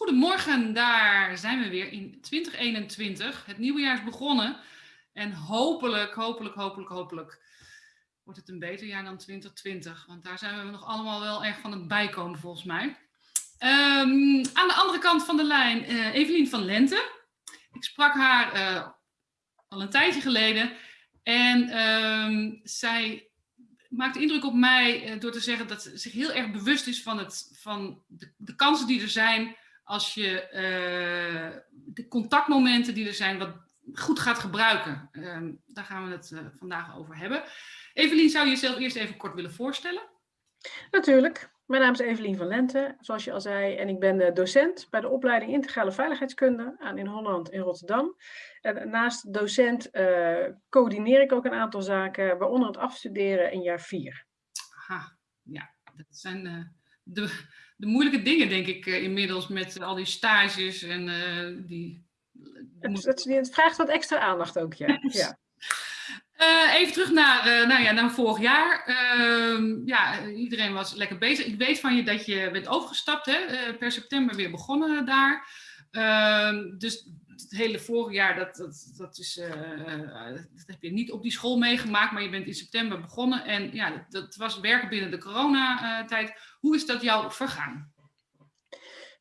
Goedemorgen, daar zijn we weer in 2021. Het nieuwe jaar is begonnen en hopelijk, hopelijk, hopelijk, hopelijk wordt het een beter jaar dan 2020. Want daar zijn we nog allemaal wel erg van het bijkomen volgens mij. Ehm, aan de andere kant van de lijn, uh, Evelien van Lente. Ik sprak haar uh, al een tijdje geleden en um, zij maakt indruk op mij uh, door te zeggen dat ze zich heel erg bewust is van, het, van de, de kansen die er zijn als je uh, de contactmomenten die er zijn wat goed gaat gebruiken. Uh, daar gaan we het uh, vandaag over hebben. Evelien, zou je jezelf eerst even kort willen voorstellen? Natuurlijk. Mijn naam is Evelien van Lente, zoals je al zei, en ik ben docent bij de opleiding Integrale Veiligheidskunde aan in Holland in Rotterdam. En naast docent uh, coördineer ik ook een aantal zaken, waaronder het afstuderen in jaar 4. Aha, ja, dat zijn uh, de, de moeilijke dingen, denk ik, uh, inmiddels met al die stages en die... Het, het, het, vraagt wat extra aandacht ook, ja. ja. Uh, even terug naar, uh, nou ja, naar vorig jaar. Uh, ja, iedereen was lekker bezig. Ik weet van je dat je bent overgestapt, hè? Per september weer begonnen daar. Ehm, dus het hele vorig jaar, dat, dat, dat, is, dat heb je niet op die school meegemaakt, maar je bent in september begonnen. En ja, dat, dat was werken binnen de coronatijd. Hoe is dat jou vergaan?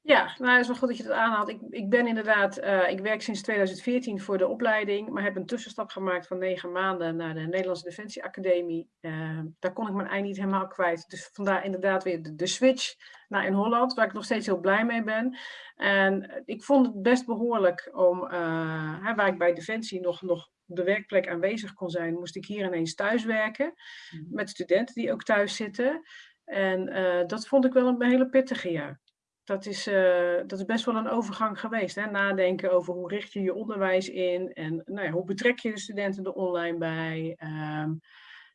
Ja, nou, het is wel goed dat je dat aanhaalt. Ik, ik ben inderdaad, uh, ik werk sinds 2014 voor de opleiding, maar heb een tussenstap gemaakt van negen maanden naar de Nederlandse Defensie Academie. Uh, daar kon ik mijn ei niet helemaal kwijt. Dus vandaar inderdaad weer de, de, switch naar in Holland, waar ik nog steeds heel blij mee ben. En ik vond het best behoorlijk om, uh, hè, waar ik bij Defensie nog, nog op de werkplek aanwezig kon zijn, moest ik hier ineens thuiswerken met studenten die ook thuis zitten. En dat vond ik wel een hele pittige jaar dat is, uh, dat is best wel een overgang geweest. Hè? Nadenken over hoe richt je je onderwijs in en nou ja, hoe betrek je de studenten er online bij. Um,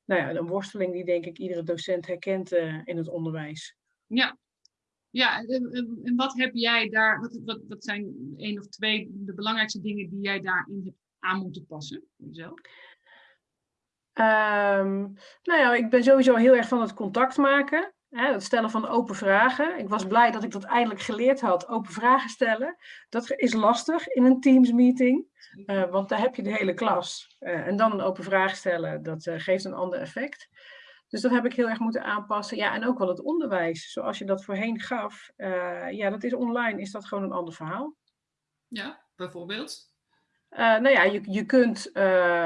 nou ja, een worsteling die denk ik iedere docent herkent uh, in het onderwijs. Ja, ja en, wat heb jij daar, wat, wat, wat zijn één of twee de belangrijkste dingen die jij daarin hebt aan moeten passen voor jezelf? Um, nou ja, ik ben sowieso heel erg van het contact maken. Hè, het stellen van open vragen. Ik was blij dat ik dat eindelijk geleerd had, open vragen stellen. Dat is lastig in een Teams meeting, uh, want daar heb je de hele klas. Uh, en dan een open vraag stellen, dat uh, geeft een ander effect. Dus dat heb ik heel erg moeten aanpassen. Ja, en ook wel het onderwijs, zoals je dat voorheen gaf. ja, dat is online, is dat gewoon een ander verhaal. Ja, bijvoorbeeld? Uh, nou ja, je, je kunt, uh,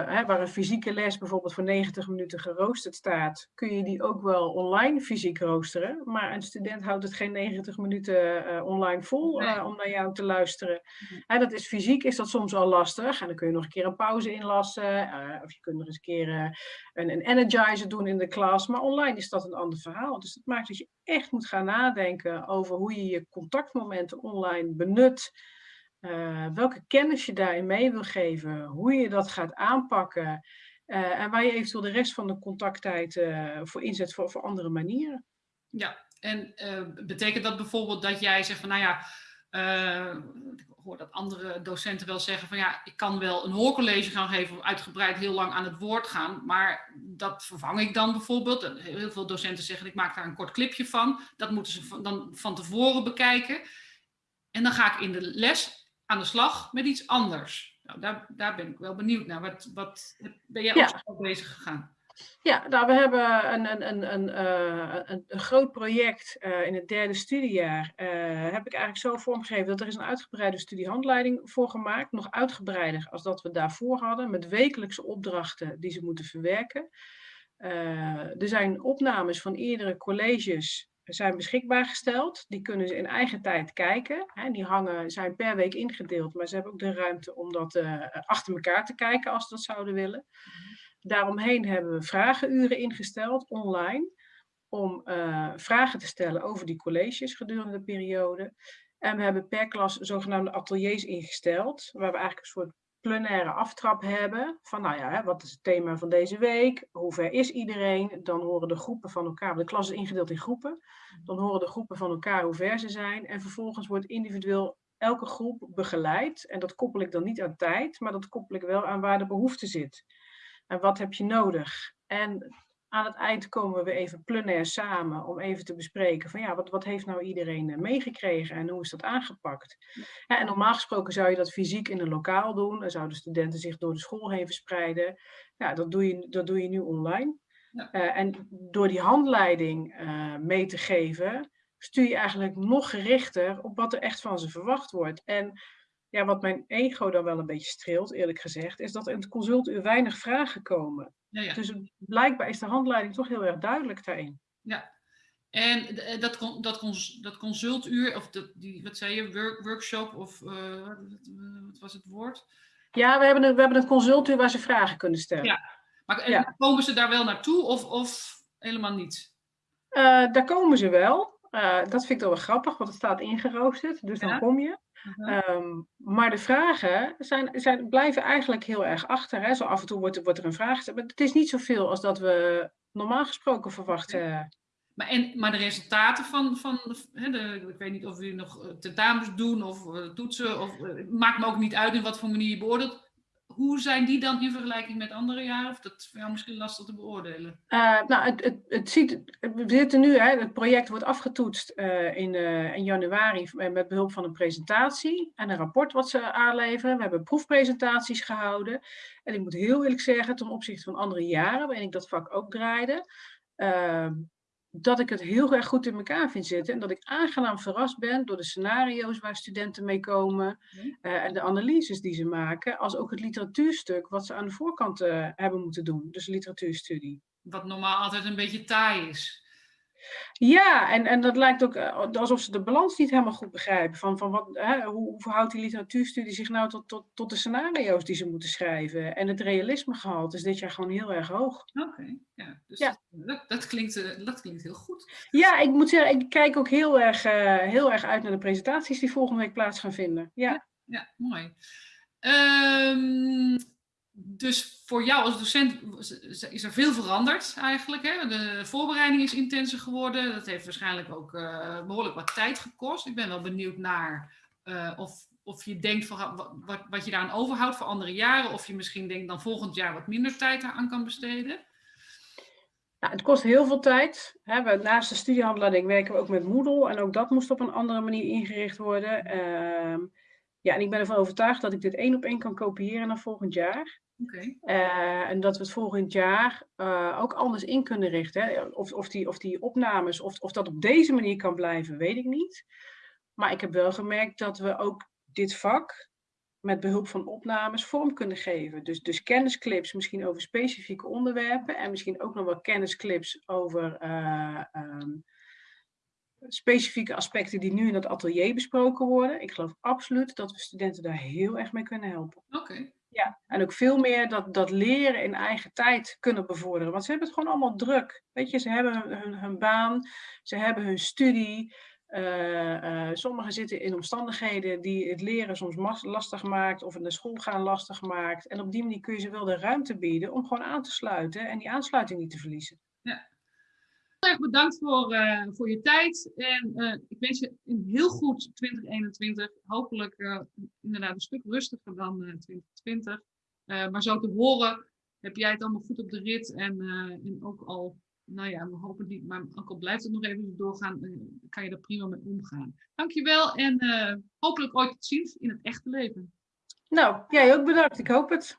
hè, waar een fysieke les bijvoorbeeld voor 90 minuten geroosterd staat, kun je die ook wel online fysiek roosteren. Maar een student houdt het geen 90 minuten uh, online vol nee. om naar jou te luisteren. Nee. Hè, dat is fysiek is dat soms al lastig. En dan kun je nog een keer een pauze inlassen. of je kunt nog eens een keer een, een energizer doen in de klas. Maar online is dat een ander verhaal. Dus dat maakt dat je echt moet gaan nadenken over hoe je je contactmomenten online benut. Uh, welke kennis je daarin mee wil geven, hoe je dat gaat aanpakken uh, en waar je eventueel de rest van de contacttijd uh, voor inzet voor, voor andere manieren. Ja, en betekent dat bijvoorbeeld dat jij zegt van nou ja, ik hoor dat andere docenten wel zeggen van ja, ik kan wel een hoorcollege gaan geven of uitgebreid heel lang aan het woord gaan, maar dat vervang ik dan bijvoorbeeld. Heel veel docenten zeggen ik maak daar een kort clipje van, dat moeten ze dan van tevoren bekijken. En dan ga ik in de les aan de slag met iets anders. Nou, daar, daar ben ik wel benieuwd naar. Wat, wat ben jij ja. ook bezig gegaan? Ja, nou, we hebben een, een, een, een, uh, een, een groot project uh, in het derde studiejaar. Uh, heb ik eigenlijk zo vormgegeven dat er is een uitgebreide studiehandleiding voor gemaakt. Nog uitgebreider als dat we daarvoor hadden. Met wekelijkse opdrachten die ze moeten verwerken. er zijn opnames van eerdere colleges zijn beschikbaar gesteld. Die kunnen ze in eigen tijd kijken. Hè. Die hangen, zijn per week ingedeeld, maar ze hebben ook de ruimte om dat uh, achter elkaar te kijken als ze dat zouden willen. Daaromheen hebben we vragenuren ingesteld online om uh, vragen te stellen over die colleges gedurende de periode. En we hebben per klas zogenaamde ateliers ingesteld, waar we eigenlijk een soort plenaire aftrap hebben. Van nou ja, wat is het thema van deze week? Hoe ver is iedereen? Dan horen de groepen van elkaar, de klas is ingedeeld in groepen. Dan horen de groepen van elkaar hoe ver ze zijn. En vervolgens wordt individueel elke groep begeleid. En dat koppel ik dan niet aan tijd, maar dat koppel ik wel aan waar de behoefte zit. En wat heb je nodig? En aan het eind komen we even plenair samen om even te bespreken van ja, wat, wat heeft nou iedereen eh, meegekregen en hoe is dat aangepakt? Ja, en normaal gesproken zou je dat fysiek in een lokaal doen, dan zouden studenten zich door de school heen verspreiden. Ja, dat doe je, dat doe je nu online. Ja. Uh, en door die handleiding uh, mee te geven, stuur je eigenlijk nog gerichter op wat er echt van ze verwacht wordt. En ja, wat mijn ego dan wel een beetje streelt, eerlijk gezegd, is dat in het consultuur weinig vragen komen. Ja, ja. Dus blijkbaar is de handleiding toch heel erg duidelijk daarin. Ja, en eh, dat, dat, dat consultuur, of dat, die, wat zei je, work, workshop, of uh, wat was het woord? Ja, we hebben, een, we hebben een consultuur waar ze vragen kunnen stellen. Ja, maar ja. komen ze daar wel naartoe of, of helemaal niet? Uh, daar komen ze wel. Uh, dat vind ik wel grappig, want het staat ingeroosterd, dus dan kom je. Um, maar de vragen zijn, zijn, blijven eigenlijk heel erg achter. Hè? Zo af en toe wordt, wordt er een vraag gesteld. Maar het is niet zoveel als dat we normaal gesproken verwachten. Maar, en, maar de resultaten van, van hè, de, ik weet niet of jullie nog eh, tentamens doen of uh, toetsen, of, maakt me ook niet uit in wat voor manier je beoordeelt hoe zijn die dan in vergelijking met andere jaren? Of dat is jou misschien lastig te beoordelen? Uh, nou, het, het, het ziet, we zitten nu, hè, het project wordt afgetoetst uh, in, uh, in januari met behulp van een presentatie en een rapport wat ze aanleveren. We hebben proefpresentaties gehouden. En ik moet heel eerlijk zeggen, ten opzichte van andere jaren, waarin ik dat vak ook draaide, ehm, dat ik het heel erg goed in elkaar vind zitten. En dat ik aangenaam verrast ben door de scenario's waar studenten mee komen. Uh, en de analyses die ze maken. Als ook het literatuurstuk wat ze aan de voorkant uh, hebben moeten doen. Dus literatuurstudie. Wat normaal altijd een beetje taai is. Ja, en, en dat lijkt ook eh, alsof ze de balans niet helemaal goed begrijpen. Van, van wat, hè, hoe, hoe verhoudt die literatuurstudie zich nou tot, tot, tot de scenario's die ze moeten schrijven? En het realismegehalte is dit jaar gewoon heel erg hoog. Oké, ja. Dus ja. Dat, dat, klinkt, eh, dat klinkt heel goed. Ja, ik moet zeggen, ik kijk ook heel erg, uh, heel erg uit naar de presentaties die volgende week plaats gaan vinden. Ja, ja, ja mooi. Um, dus voor jou als docent is er veel veranderd eigenlijk. Hè? De voorbereiding is intenser geworden. Dat heeft waarschijnlijk ook uh, behoorlijk wat tijd gekost. Ik ben wel benieuwd naar uh, of, of je denkt van wat, wat je daaraan overhoudt voor andere jaren. Of je misschien denkt dan volgend jaar wat minder tijd aan kan besteden. Nou, het kost heel veel tijd. Hè. We, naast de studiehandleiding werken we ook met Moodle. En ook dat moest op een andere manier ingericht worden. Uh, ja, en ik ben ervan overtuigd dat ik dit één op één kan kopiëren naar volgend jaar. Okay. Uh, en dat we het volgend jaar uh, ook anders in kunnen richten. Hè. Of, of, die, of die opnames, of, of dat op deze manier kan blijven, weet ik niet. Maar ik heb wel gemerkt dat we ook dit vak met behulp van opnames vorm kunnen geven. Dus, dus kennisclips misschien over specifieke onderwerpen en misschien ook nog wel kennisclips over uh, um, specifieke aspecten die nu in het atelier besproken worden. Ik geloof absoluut dat we studenten daar heel erg mee kunnen helpen. Oké. Okay. Ja, en ook veel meer dat, dat leren in eigen tijd kunnen bevorderen. Want ze hebben het gewoon allemaal druk. Weet je, ze hebben hun, hun, baan, ze hebben hun studie. Uh, uh, sommigen zitten in omstandigheden die het leren soms lastig maakt of in de school gaan lastig maakt. En op die manier kun je ze wel de ruimte bieden om gewoon aan te sluiten en die aansluiting niet te verliezen. Ja. Heel erg bedankt voor, uh, voor je tijd. En ik wens je een heel goed 2021. Hopelijk inderdaad een stuk rustiger dan 2020. maar zo te horen heb jij het allemaal goed op de rit. En, en ook al nou ja, we hopen niet, maar ook al blijft het nog even doorgaan, kan je er prima mee omgaan. Dankjewel en hopelijk ooit te zien in het echte leven. Nou, jij ook bedankt. Ik hoop het.